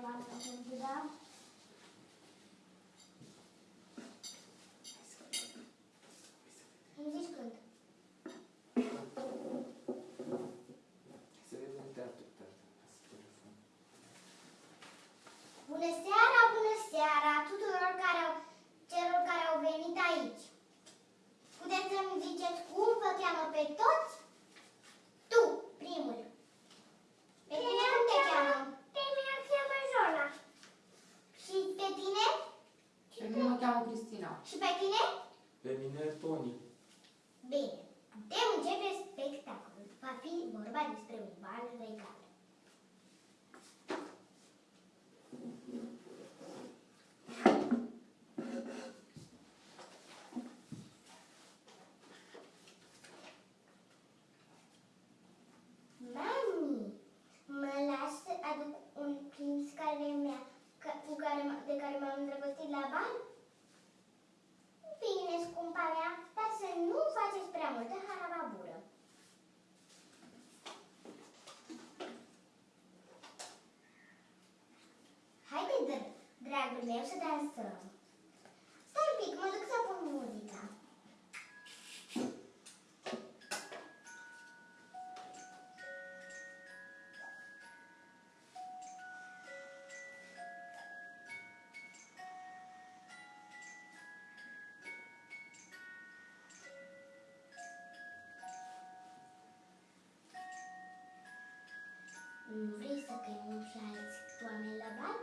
Japan, Japan, Japan. Și pe tine? Pe mine Tony? Bine. Putem începe spectacolul. Va fi vorba despre un bal muita é rarababura. Haydi Drago, leva-se da ação. nu Vrei să te umflați cu oameni la bani?